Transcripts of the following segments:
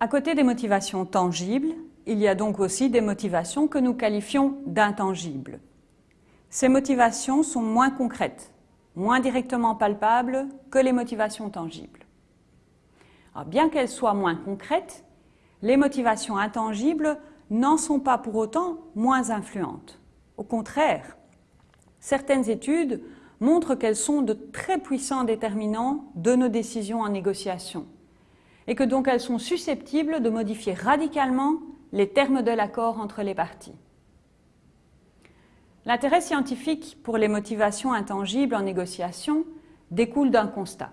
À côté des motivations tangibles, il y a donc aussi des motivations que nous qualifions d'intangibles. Ces motivations sont moins concrètes, moins directement palpables que les motivations tangibles. bien qu'elles soient moins concrètes, les motivations intangibles n'en sont pas pour autant moins influentes. Au contraire, certaines études montrent qu'elles sont de très puissants déterminants de nos décisions en négociation et que donc elles sont susceptibles de modifier radicalement les termes de l'accord entre les parties. L'intérêt scientifique pour les motivations intangibles en négociation découle d'un constat.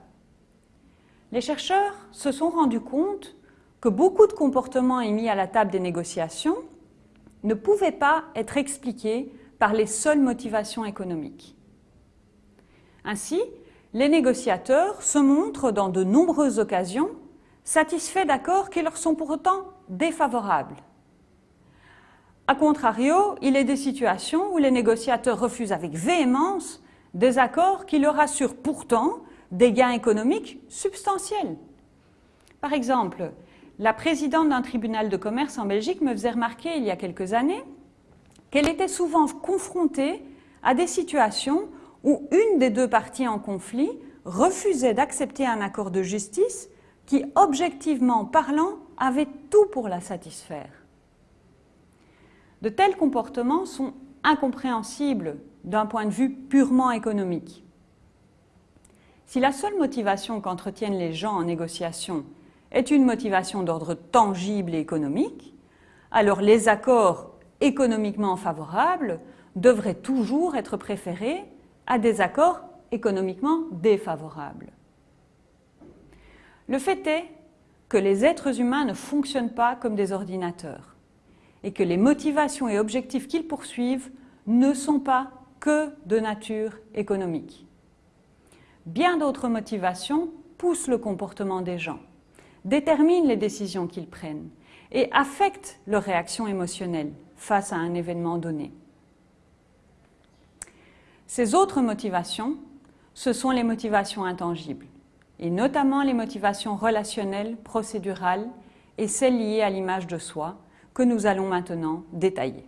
Les chercheurs se sont rendus compte que beaucoup de comportements émis à la table des négociations ne pouvaient pas être expliqués par les seules motivations économiques. Ainsi, les négociateurs se montrent dans de nombreuses occasions satisfaits d'accords qui leur sont pour autant défavorables. A contrario, il est des situations où les négociateurs refusent avec véhémence des accords qui leur assurent pourtant des gains économiques substantiels. Par exemple, la présidente d'un tribunal de commerce en Belgique me faisait remarquer il y a quelques années qu'elle était souvent confrontée à des situations où une des deux parties en conflit refusait d'accepter un accord de justice qui, objectivement parlant, avait tout pour la satisfaire. De tels comportements sont incompréhensibles d'un point de vue purement économique. Si la seule motivation qu'entretiennent les gens en négociation est une motivation d'ordre tangible et économique, alors les accords économiquement favorables devraient toujours être préférés à des accords économiquement défavorables. Le fait est que les êtres humains ne fonctionnent pas comme des ordinateurs et que les motivations et objectifs qu'ils poursuivent ne sont pas que de nature économique. Bien d'autres motivations poussent le comportement des gens, déterminent les décisions qu'ils prennent et affectent leur réaction émotionnelle face à un événement donné. Ces autres motivations, ce sont les motivations intangibles, et notamment les motivations relationnelles, procédurales et celles liées à l'image de soi, que nous allons maintenant détailler.